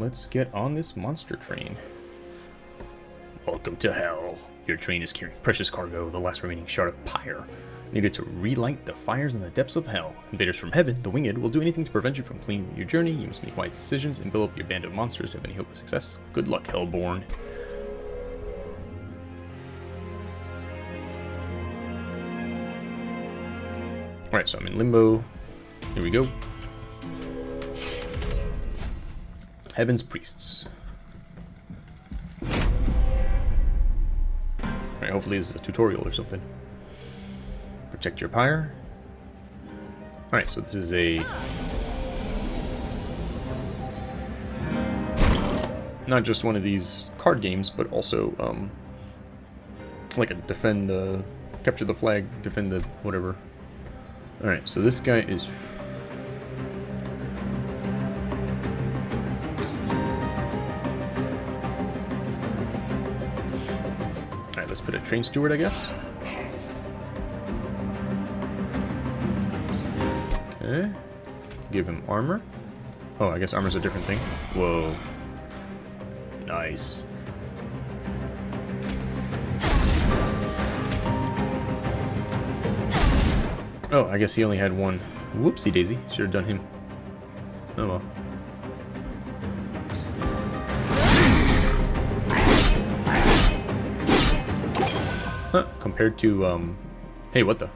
let's get on this monster train. Welcome to hell. Your train is carrying precious cargo, the last remaining shard of pyre. Needed to relight the fires in the depths of hell. Invaders from heaven, the winged, will do anything to prevent you from completing your journey. You must make wise decisions and build up your band of monsters to have any hope of success. Good luck, Hellborn. Alright, so I'm in limbo. Here we go. Heaven's Priests. Alright, hopefully this is a tutorial or something. Protect your pyre. Alright, so this is a... Not just one of these card games, but also, um... Like a defend the... Capture the flag, defend the whatever. Alright, so this guy is put a train steward, I guess. Okay. Give him armor. Oh, I guess armor's a different thing. Whoa. Nice. Oh, I guess he only had one. Whoopsie daisy. Should have done him. Oh well. Compared to, um... Hey, what the?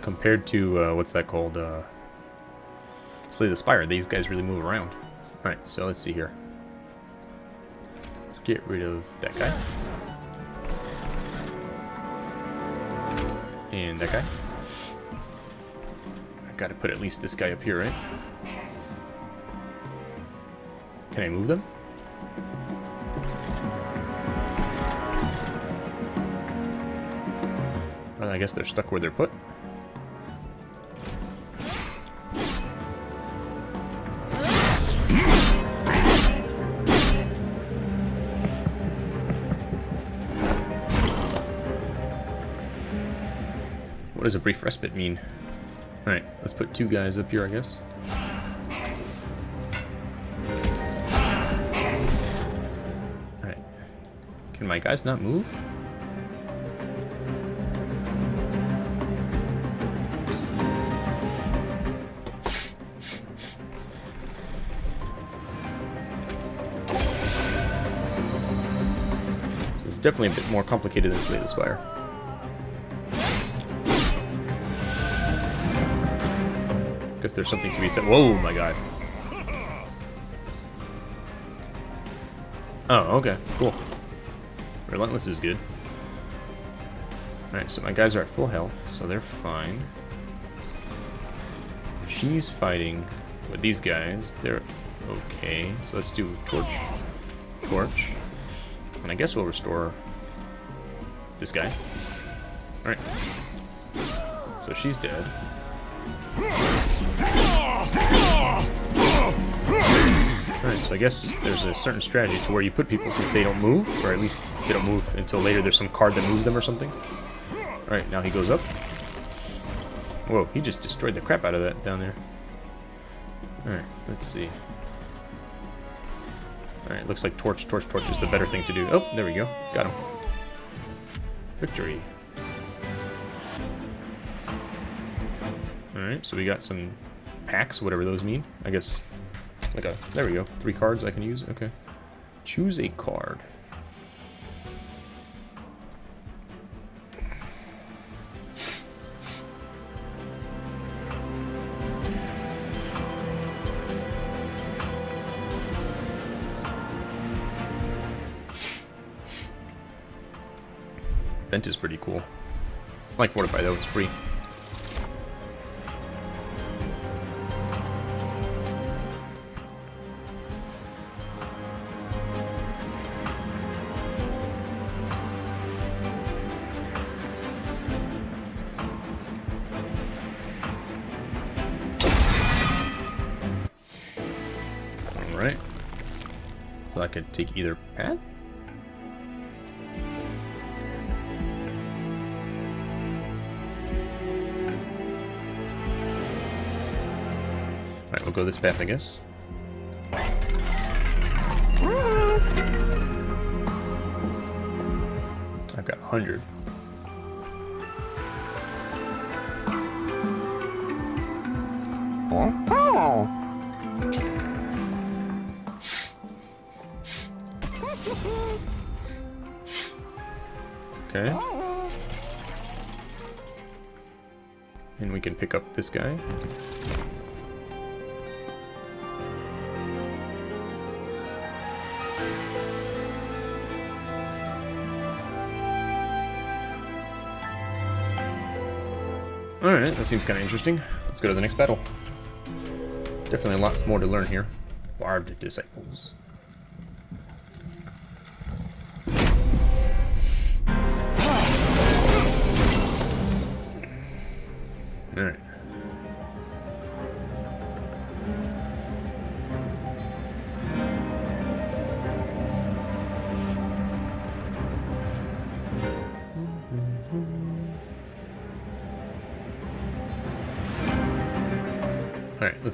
Compared to, uh, what's that called? Uh, Slay the Spire, these guys really move around. Alright, so let's see here. Let's get rid of that guy. And that guy. I gotta put at least this guy up here, right? Can I move them? I guess they're stuck where they're put. What does a brief respite mean? Alright, let's put two guys up here, I guess. Alright. Can my guys not move? Definitely a bit more complicated than Slay the Spire. Guess there's something to be said. Whoa, my god. Oh, okay, cool. Relentless is good. Alright, so my guys are at full health, so they're fine. She's fighting with these guys. They're okay. So let's do torch. Torch. And I guess we'll restore this guy. Alright. So she's dead. Alright, so I guess there's a certain strategy to where you put people since they don't move, or at least they don't move until later there's some card that moves them or something. Alright, now he goes up. Whoa, he just destroyed the crap out of that down there. Alright, let's see. Alright, looks like torch, torch, torch is the better thing to do. Oh, there we go. Got him. Victory. Alright, so we got some packs, whatever those mean. I guess, like a, there we go. Three cards I can use, okay. Choose a card. Vent is pretty cool. I like Fortify though, it's free. Alright. So I could take either I guess. I've got 100. Oh. okay. And we can pick up this guy. Alright, that seems kind of interesting. Let's go to the next battle. Definitely a lot more to learn here. Barbed Disciples.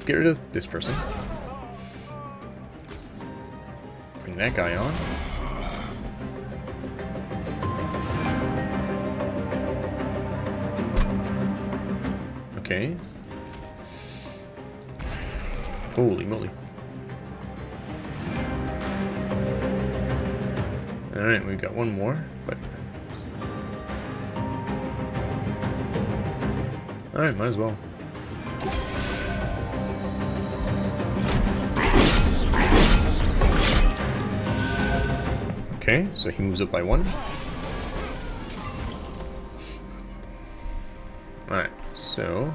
Let's get rid of this person. Bring that guy on. Okay. Holy moly. Alright, we've got one more, but... Alright, might as well. Okay, so he moves up by one. Alright, so...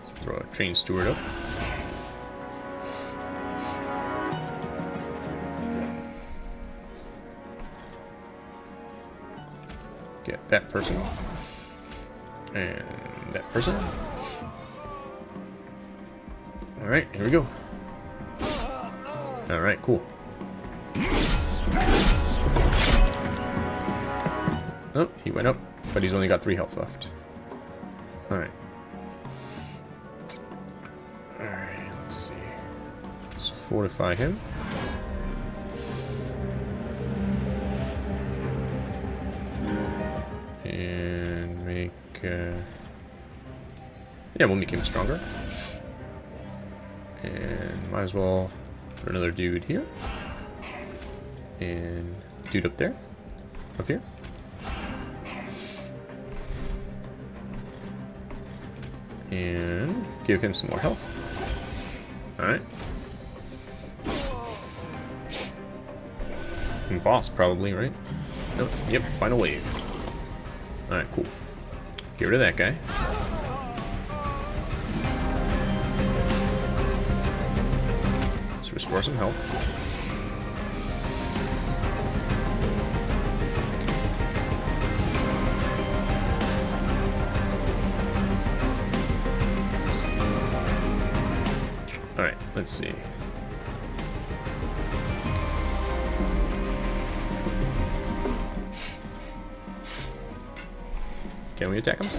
Let's throw a train steward up. Get that person. And that person. Alright, here we go. Alright, cool. Oh, he went up, but he's only got three health left. Alright. Alright, let's see. Let's fortify him. And make... Uh... Yeah, we'll make him stronger. And might as well put another dude here. And dude up there. Up here. And give him some more health. Alright. Boss, probably, right? Nope. Yep, final wave. Alright, cool. Get rid of that guy. Let's restore some health. Let's see. Can we attack him?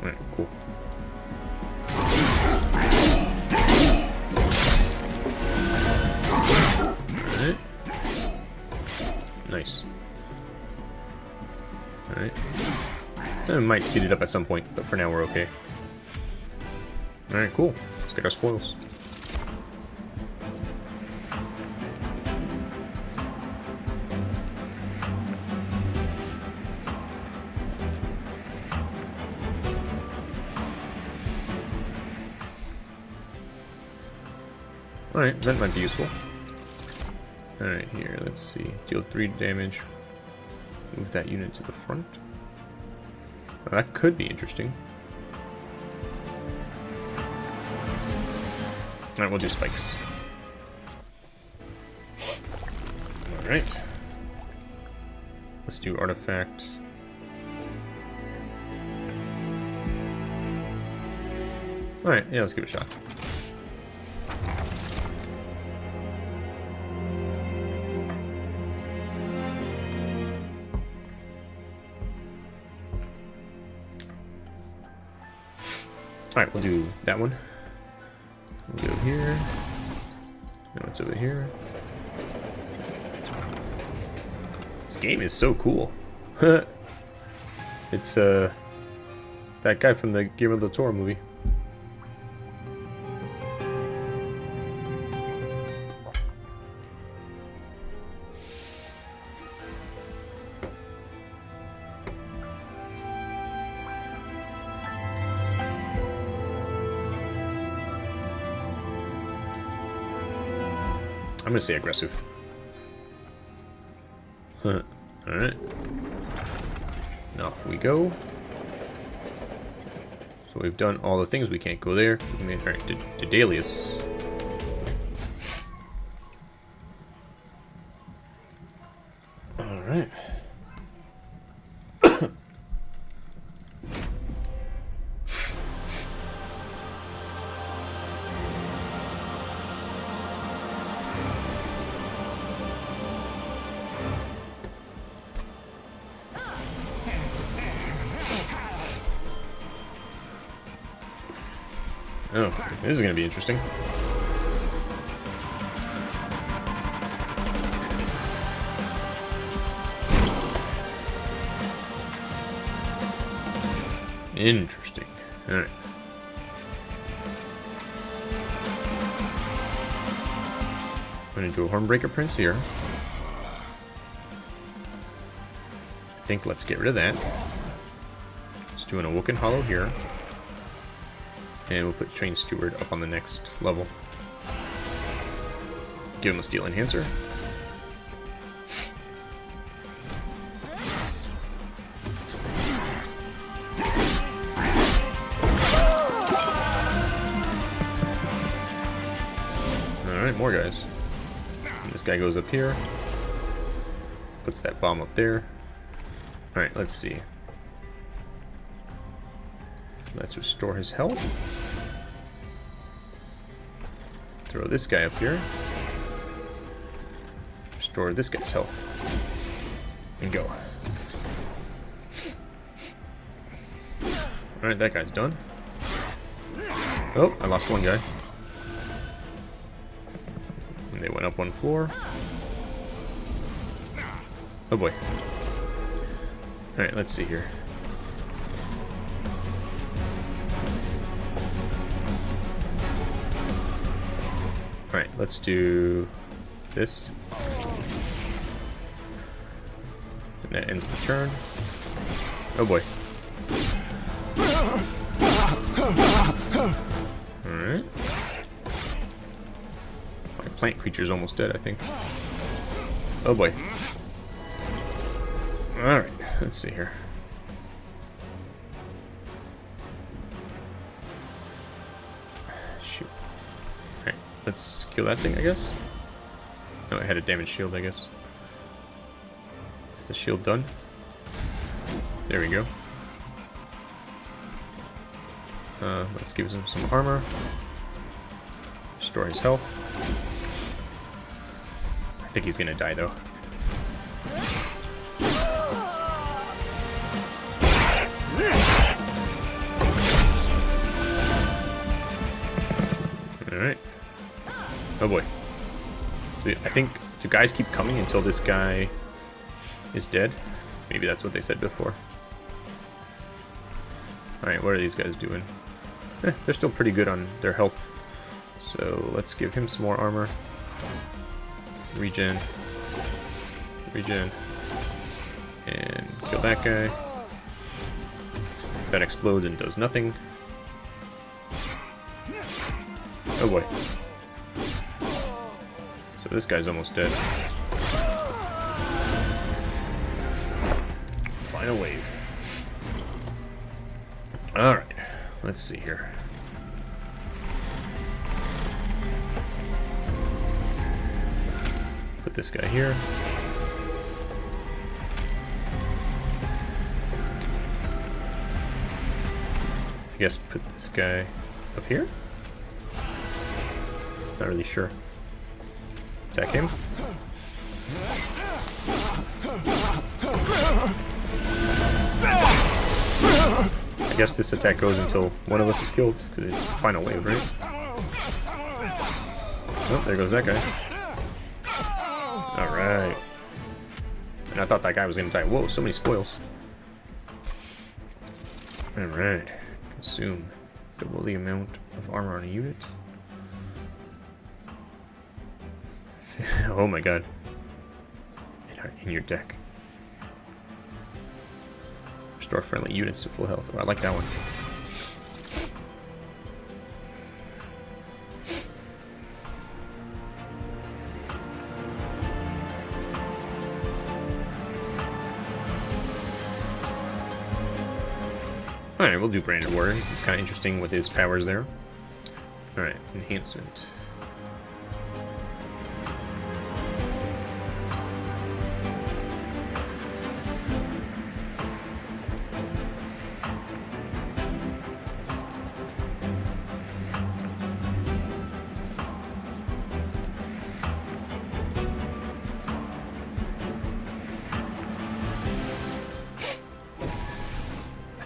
Alright, cool. Alright. Nice. Alright. I might speed it up at some point, but for now we're okay. Alright, cool. Let's get our spoils. Alright, that might be useful. Alright, here, let's see. Deal 3 damage. Move that unit to the front. Well, that could be interesting. Alright, we'll do spikes. Alright. Let's do artifact. Alright, yeah, let's give it a shot. Alright, we'll do that one. We'll go here. No, it's over here. This game is so cool. it's uh that guy from the Guillermo del Toro movie. I'm gonna say aggressive. Alright. Now off we go. So we've done all the things. We can't go there. Alright, to, to Dalius. Going to be interesting. Interesting. Alright. I'm going to do a Hornbreaker Prince here. I think let's get rid of that. Let's do an Awoken Hollow here. And we'll put Train Steward up on the next level. Give him a Steel Enhancer. Alright, more guys. And this guy goes up here. Puts that bomb up there. Alright, let's see. Let's restore his health. Throw this guy up here. Restore this guy's health. And go. Alright, that guy's done. Oh, I lost one guy. And they went up one floor. Oh boy. Alright, let's see here. Let's do this. And that ends the turn. Oh boy. Alright. My plant creature's almost dead, I think. Oh boy. Alright, let's see here. Shoot. Let's kill that thing, I guess. No, it had a damaged shield, I guess. Is the shield done? There we go. Uh, let's give him some armor. Restore his health. I think he's gonna die though. Think, do guys keep coming until this guy is dead? Maybe that's what they said before. Alright, what are these guys doing? Eh, they're still pretty good on their health. So let's give him some more armor. Regen. Regen. And kill that guy. That explodes and does nothing. Oh boy. This guy's almost dead. Final wave. Alright, let's see here. Put this guy here. I guess put this guy up here? Not really sure. Attack him. I guess this attack goes until one of us is killed, because it's final wave, right? Oh, there goes that guy. Alright. And I thought that guy was gonna die. Whoa, so many spoils. Alright. Consume. Double the amount of armor on a unit. oh my god. In your deck. Restore friendly units to full health. Oh, I like that one. Alright, we'll do Branded Warriors. It's kind of interesting with his powers there. Alright, Enhancement.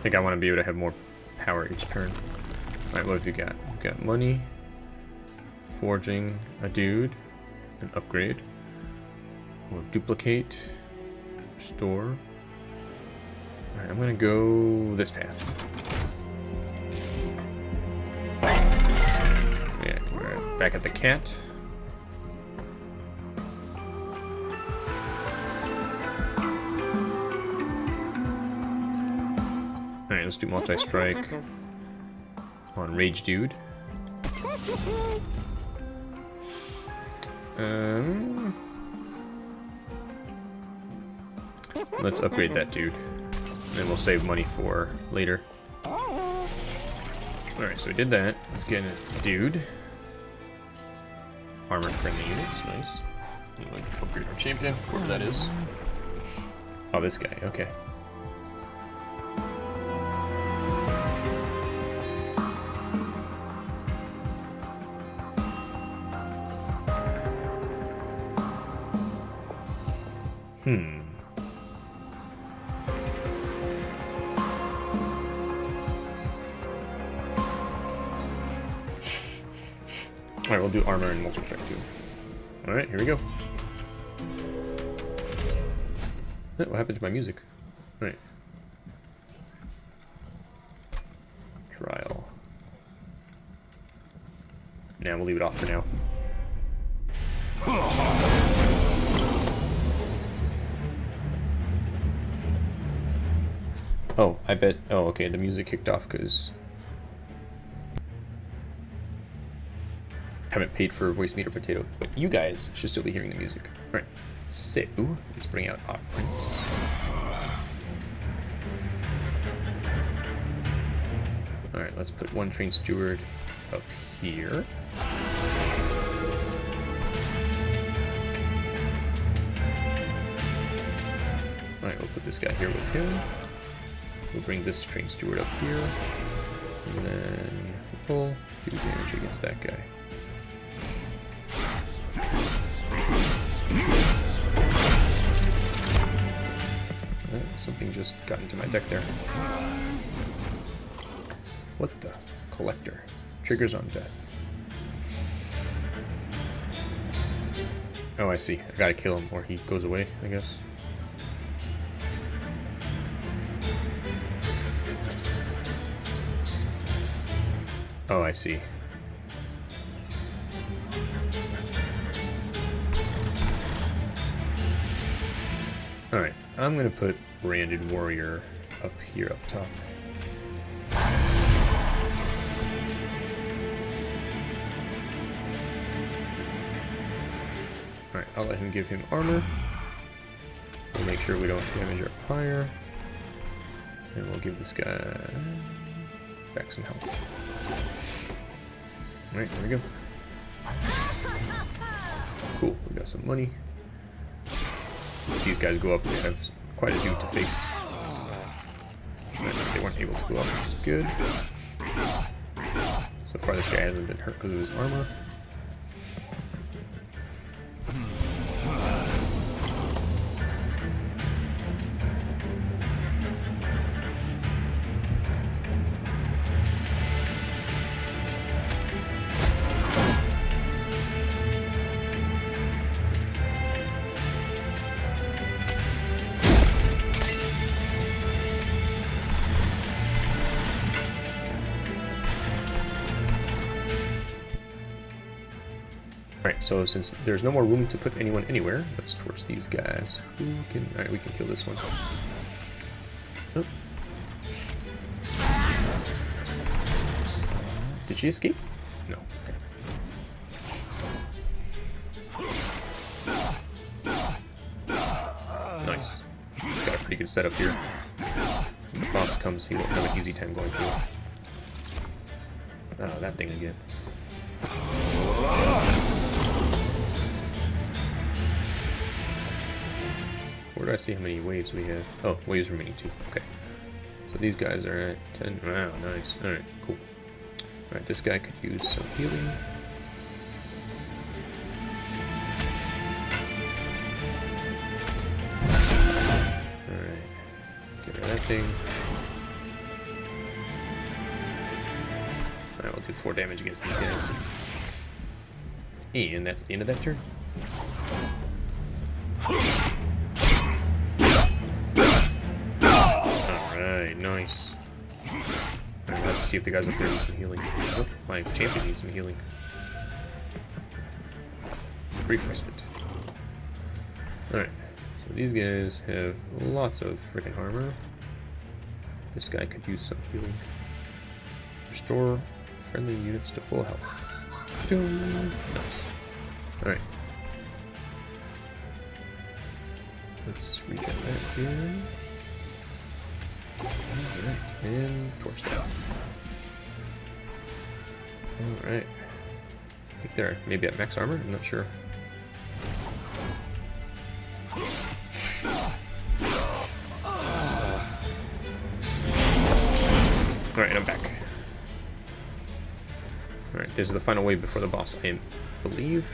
Think I want to be able to have more power each turn. Alright, what have you got? You've got money, forging a dude, an upgrade, or duplicate, store. Alright, I'm gonna go this path. Yeah, we're back at the cat. Let's do multi-strike on Rage Dude. Um, let's upgrade that dude. And we'll save money for later. Alright, so we did that. Let's get a dude. Armored friendly units, nice. Upgrade our champion, whoever that is. Oh, this guy, okay. Hmm. Alright, we'll do armor and multi-track too. Alright, here we go. What happened to my music? Alright. Trial. Now we'll leave it off for now. Bet... Oh, okay, the music kicked off because... haven't paid for Voicemeeter potato, but you guys should still be hearing the music. Alright, so let's bring out Hot Prince. Alright, let's put one train steward up here. Alright, we'll put this guy here with him. We'll bring this train steward up here. And then pull, do damage against that guy. Oh, something just got into my deck there. What the? Collector. Triggers on death. Oh, I see. I gotta kill him or he goes away, I guess. I see. Alright, I'm gonna put Branded Warrior up here up top. Alright, I'll let him give him armor. We'll make sure we don't damage our pyre. And we'll give this guy back some health. Alright, there we go. Cool, we got some money. These guys go up, they have quite a dude to face. They weren't able to go up, which is good. So far this guy hasn't been hurt because of his armor. So since there's no more room to put anyone anywhere, let's torch these guys. Who can... Alright, we can kill this one. Oh. Did she escape? No. Okay. Nice. Got a pretty good setup here. When the boss comes, he won't have an easy time going through. Oh, that thing again. Do I see how many waves we have? Oh, waves remaining two. Okay. So these guys are at 10. Wow, nice. Alright, cool. Alright, this guy could use some healing. Alright. Get rid of that thing. Alright, we'll do 4 damage against these guys. And that's the end of that turn. Nice. Let's see if the guys up there need some healing. Oh, my champion needs some healing. Refreshment. Alright, so these guys have lots of freaking armor. This guy could use some healing. Restore friendly units to full health. Nice. Alright. Let's regen that here. Alright, and torch that. Alright. I think they're maybe at max armor, I'm not sure. Alright, I'm back. Alright, this is the final wave before the boss, I believe.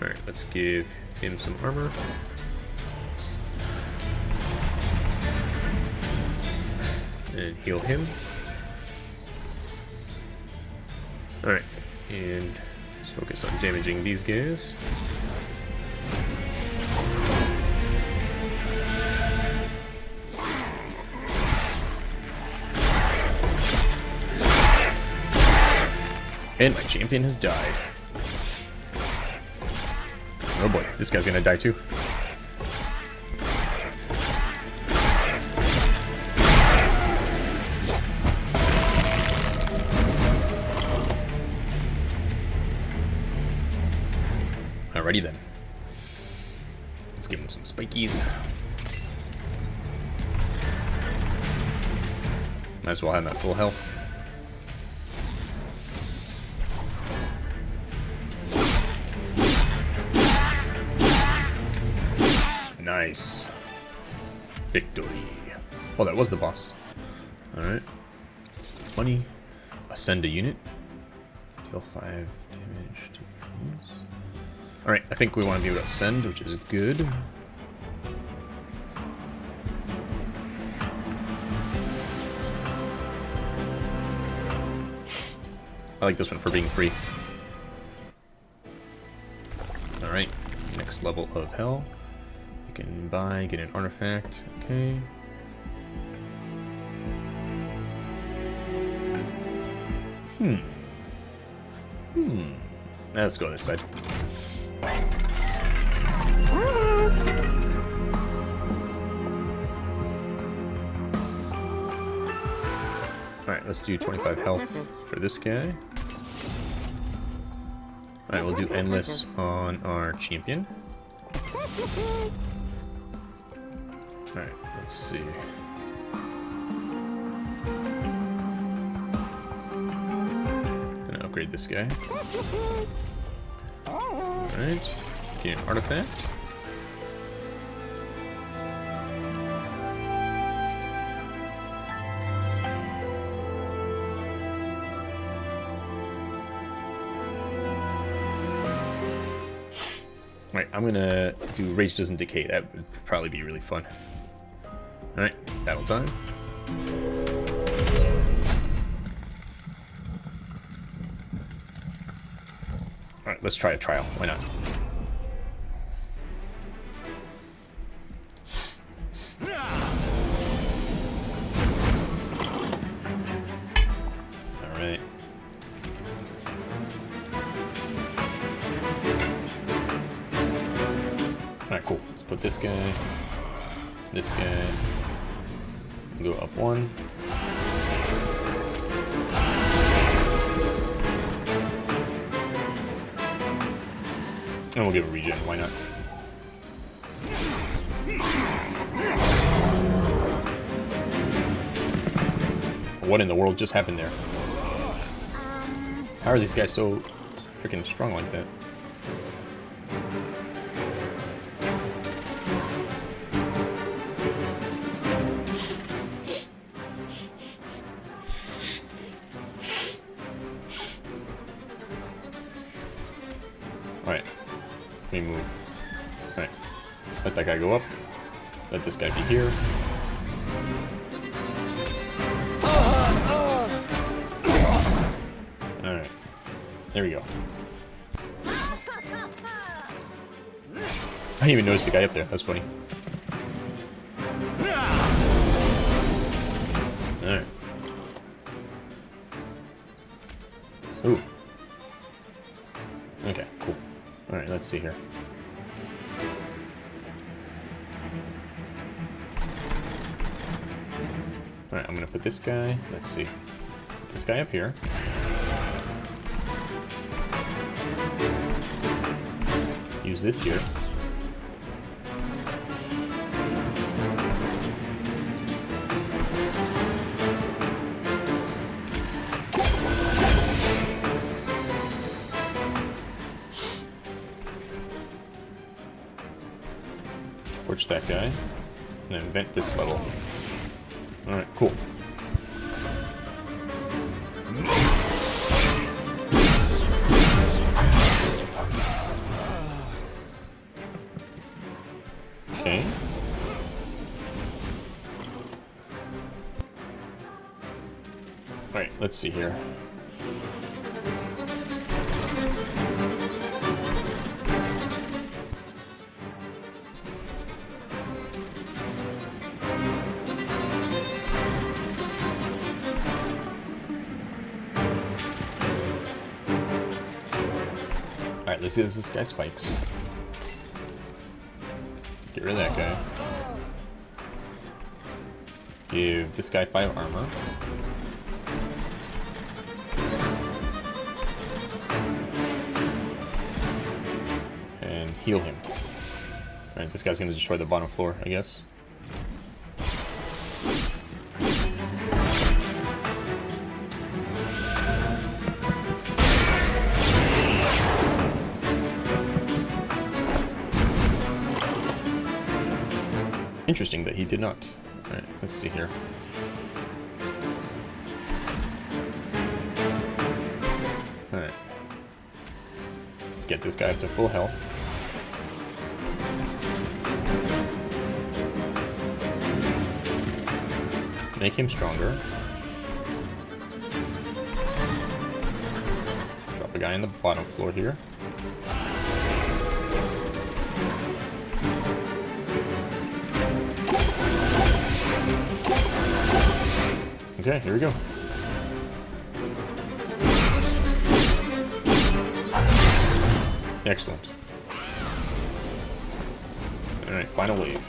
Alright, let's give him some armor. And heal him. Alright, and let's focus on damaging these guys. And my champion has died. Oh boy, this guy's gonna die too. Have him at full health. Nice. Victory. Oh, that was the boss. Alright. Money. Ascend a unit. Deal 5 damage to things. Alright, I think we want to be able to ascend, which is good. I like this one for being free. Alright, next level of hell. You can buy, get an artifact, okay. Hmm. Hmm. Let's go this side. Alright, let's do 25 health for this guy. Alright, we'll do endless on our champion. Alright, let's see. Gonna upgrade this guy. Alright, get an artifact. I'm gonna do Rage Doesn't Decay. That would probably be really fun. Alright, battle time. Alright, let's try a trial. Why not? This guy, this guy, go up one. And we'll give a regen, why not? What in the world just happened there? How are these guys so freaking strong like that? Here. Alright. There we go. I didn't even notice the guy up there. That's funny. Alright. Ooh. Okay, cool. Alright, let's see here. Alright, I'm gonna put this guy, let's see. Put this guy up here. Use this here. Torch that guy. And then vent this level. Cool. Okay. Let's see here. Let's see this guy spikes. Get rid of that guy. Give this guy 5 armor. And heal him. Alright, this guy's gonna destroy the bottom floor, I guess. Interesting that he did not. Alright, let's see here. Alright. Let's get this guy up to full health. Make him stronger. Drop a guy in the bottom floor here. Okay, here we go. Excellent. Alright, final wave.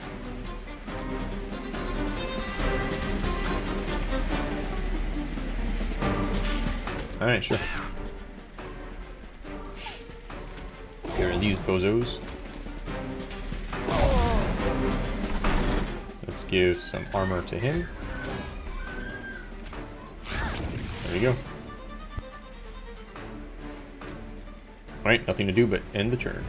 Alright, sure. Here are these bozos. Let's give some armor to him. Go. Alright, nothing to do but end the turn.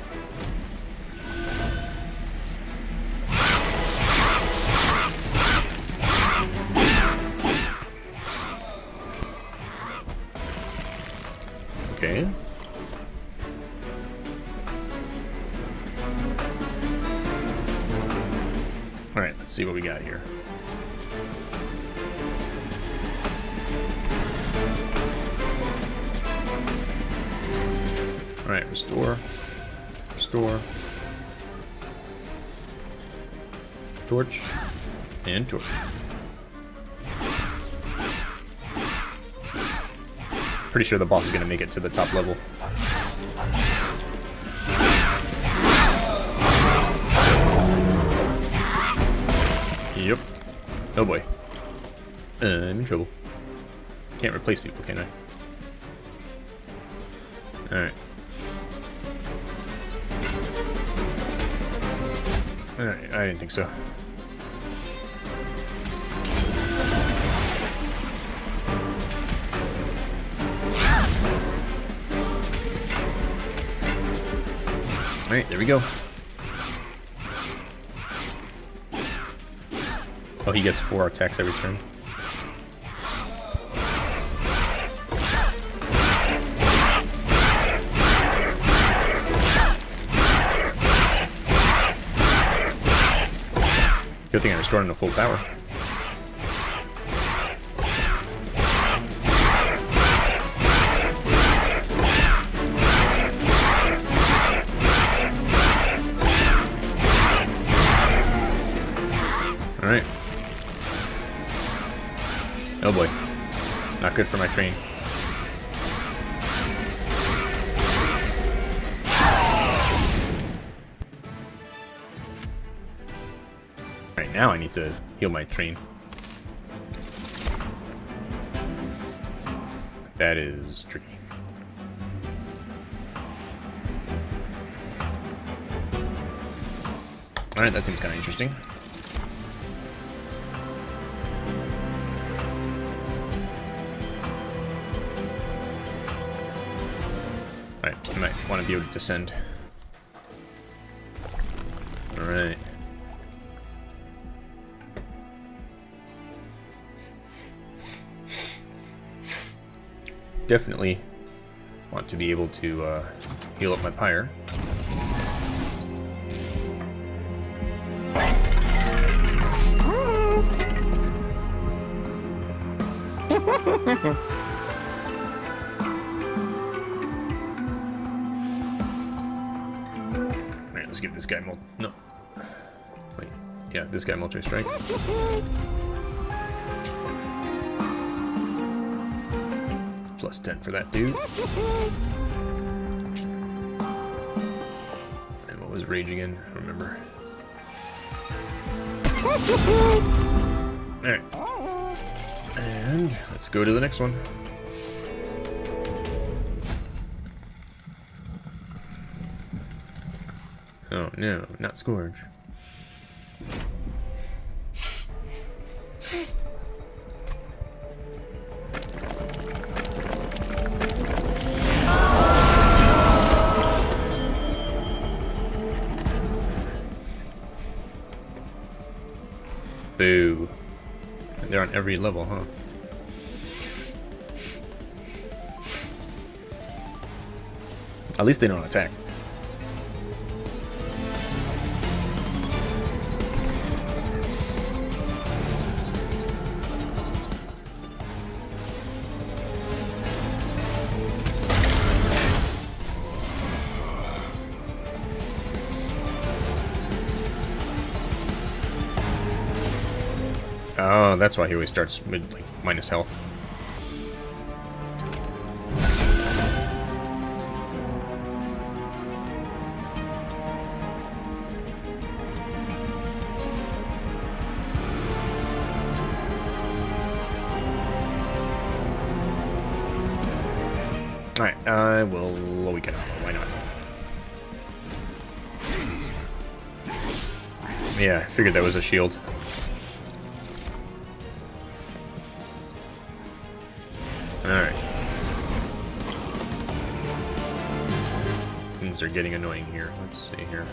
sure the boss is going to make it to the top level. Yep. Oh boy. Uh, I'm in trouble. Can't replace people, can I? Alright. Alright, I didn't think so. Alright, there we go. Oh, he gets four attacks every turn. Good thing I restored him to full power. Good for my train. Right now I need to heal my train. That is tricky. Alright, that seems kind of interesting. Want to be able to descend. Alright. Definitely want to be able to uh, heal up my pyre. this guy mul- no. Wait, yeah, this guy multi strike. Plus 10 for that dude. And what was rage again? I remember. Alright. And let's go to the next one. Oh no, not Scourge. Boo. They're on every level, huh? At least they don't attack. That's why he always starts with like minus health. Alright, uh, I will weaken him. Why not? Yeah, I figured that was a shield. Are getting annoying here. Let's see here.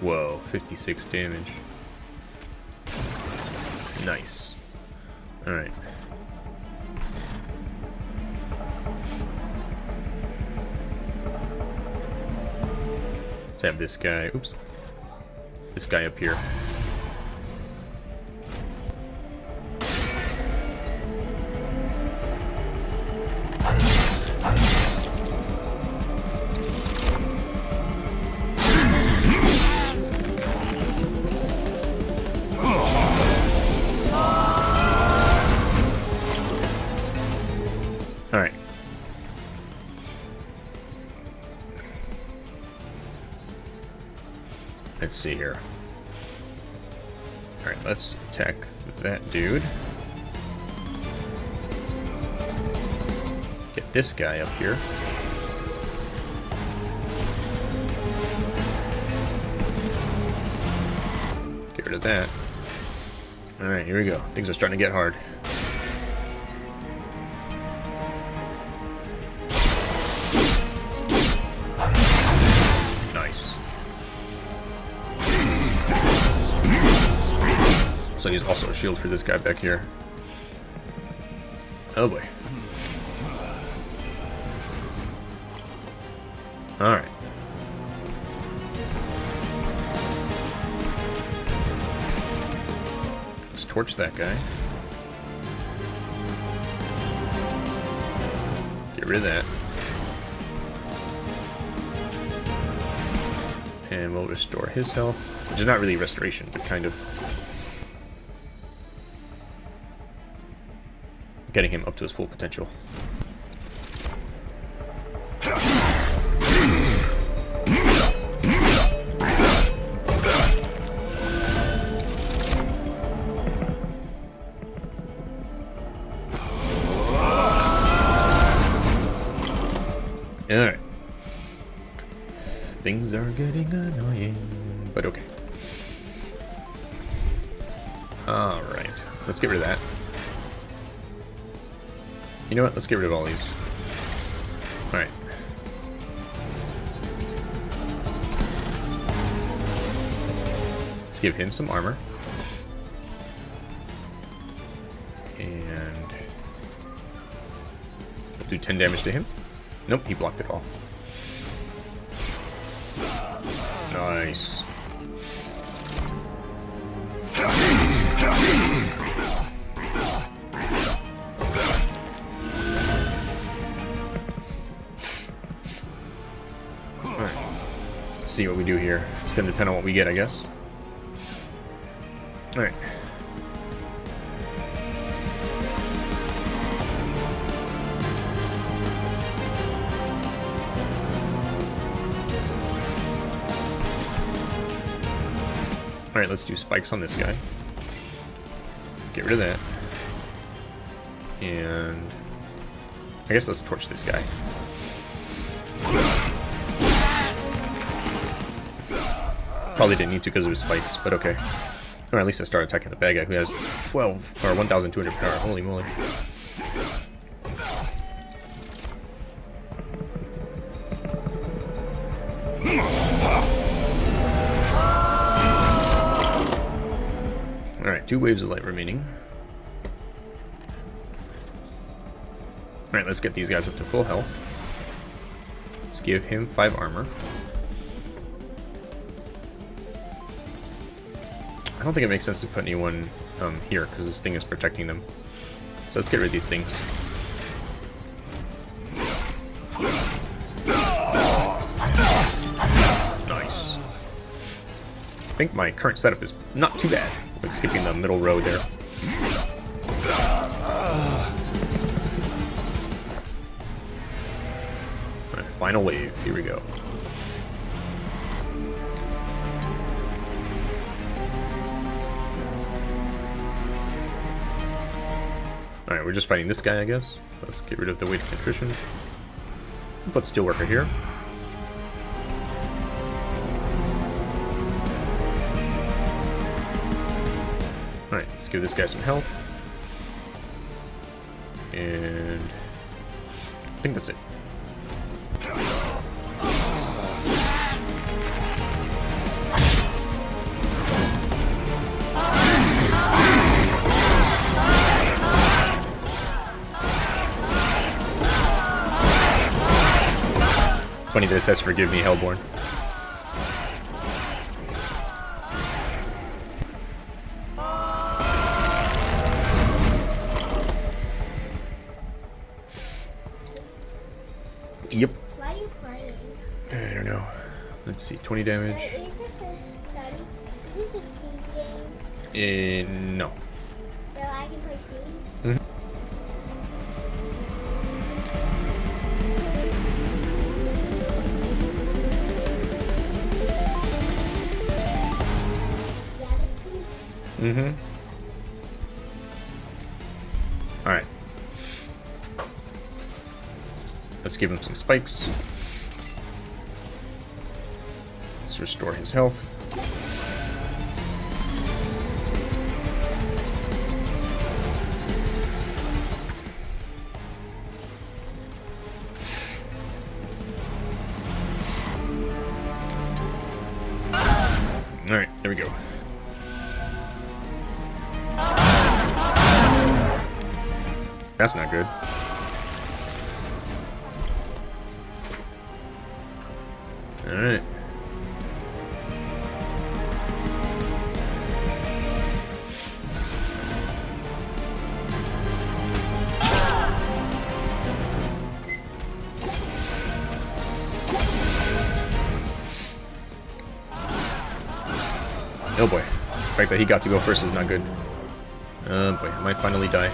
Whoa, 56 damage. Nice. Alright. Let's have this guy, oops. This guy up here. Dude. Get this guy up here. Get rid of that. Alright, here we go. Things are starting to get hard. Also a shield for this guy back here. Oh boy. Alright. Let's torch that guy. Get rid of that. And we'll restore his health. Which is not really restoration, but kind of getting him up to his full potential. Alright. Things are getting annoying, but okay. Alright, let's get rid of that. You know what? Let's get rid of all these. Alright. Let's give him some armor. And... Do 10 damage to him. Nope, he blocked it all. Nice. Do here. It's gonna depend on what we get, I guess. Alright. Alright, let's do spikes on this guy. Get rid of that. And... I guess let's torch this guy. Probably didn't need to because of his spikes, but okay. Or at least I start attacking the bad guy who has 12 or 1,200 power. Holy moly. Alright, two waves of light remaining. Alright, let's get these guys up to full health. Let's give him 5 armor. Don't think it makes sense to put anyone um, here, because this thing is protecting them. So let's get rid of these things. Nice. I think my current setup is not too bad with skipping the middle row there. Final wave. Here we go. Alright, we're just fighting this guy, I guess. Let's get rid of the weight of contrition. Put Steelworker here. Alright, let's give this guy some health. And... I think that's it. It says forgive me, Hellborn. Yep. Why are you crying? I don't know. Let's see, 20 damage. Is this a? Is this a Steam game? Uh, no. So I can play Steam? Mhm. Mm-hmm. Let's give him some spikes. Let's restore his health. Alright, there we go. That's not good. Alright. Oh boy. The fact that he got to go first is not good. Oh boy, I might finally die.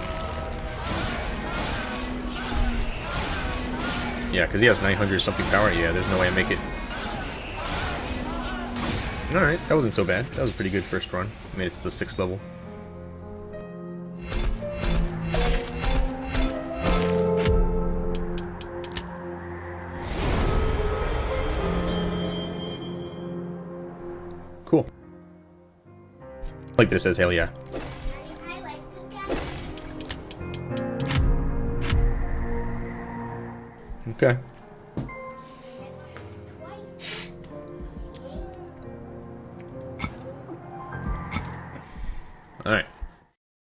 Yeah, because he has 900 something power. Yeah, there's no way I make it. Alright, that wasn't so bad. That was a pretty good first run. Made it to the 6th level. Cool. Like this says, hell yeah.